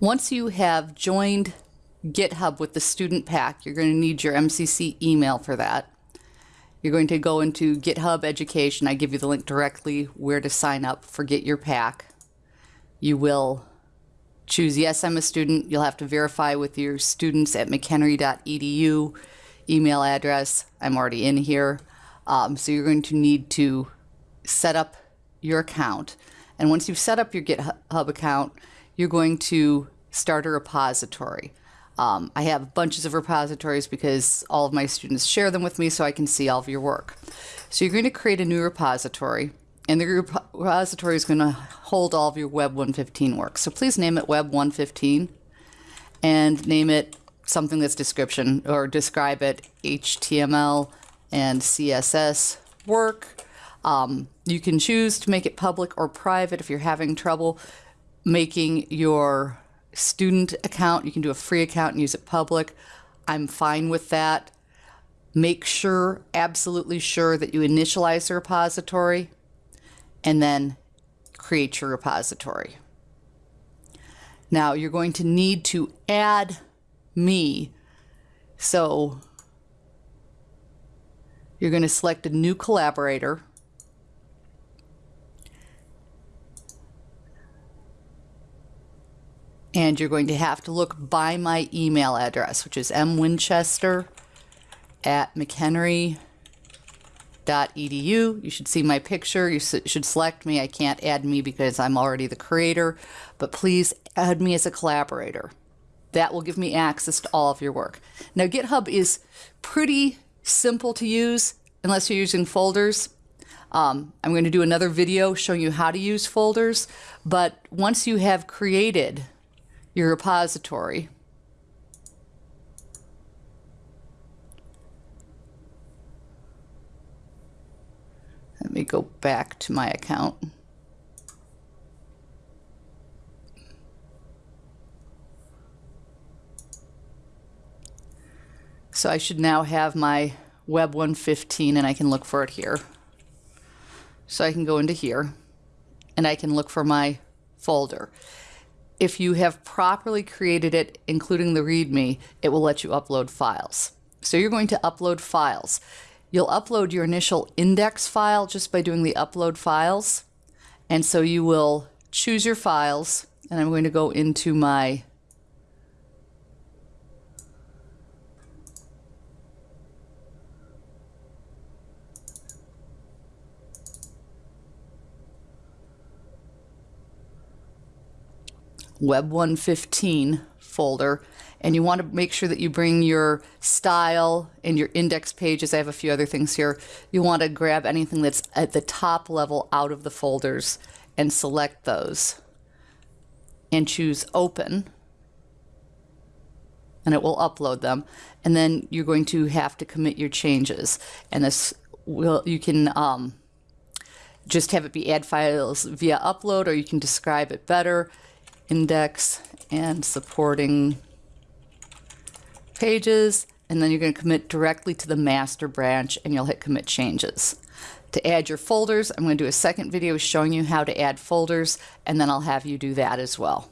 Once you have joined GitHub with the student pack, you're going to need your MCC email for that. You're going to go into GitHub Education. I give you the link directly where to sign up for Get Your Pack. You will choose Yes, I'm a student. You'll have to verify with your students at mchenry.edu email address. I'm already in here. Um, so you're going to need to set up your account. And once you've set up your GitHub account, you're going to start a repository. Um, I have bunches of repositories because all of my students share them with me so I can see all of your work. So you're going to create a new repository and the repository is going to hold all of your Web 115 work. So please name it Web 115 and name it something that's description or describe it HTML and CSS work. Um, you can choose to make it public or private if you're having trouble making your student account. You can do a free account and use it public. I'm fine with that. Make sure, absolutely sure, that you initialize the repository and then create your repository. Now you're going to need to add me. So you're going to select a new collaborator and you're going to have to look by my email address, which is mwinchester at mchenry.edu. You should see my picture. You should select me. I can't add me because I'm already the creator, but please add me as a collaborator. That will give me access to all of your work. Now, GitHub is pretty simple to use unless you're using folders. Um, I'm going to do another video showing you how to use folders, but once you have created your repository. Let me go back to my account. So I should now have my Web 115 and I can look for it here. So I can go into here and I can look for my folder if you have properly created it, including the README, it will let you upload files. So you're going to upload files. You'll upload your initial index file just by doing the upload files. And so you will choose your files, and I'm going to go into my Web 115 folder and you want to make sure that you bring your style and your index pages. I have a few other things here. You want to grab anything that's at the top level out of the folders and select those and choose open and it will upload them and then you're going to have to commit your changes and this will you can um, just have it be add files via upload or you can describe it better index and supporting pages and then you're going to commit directly to the master branch and you'll hit commit changes. To add your folders, I'm going to do a second video showing you how to add folders and then I'll have you do that as well.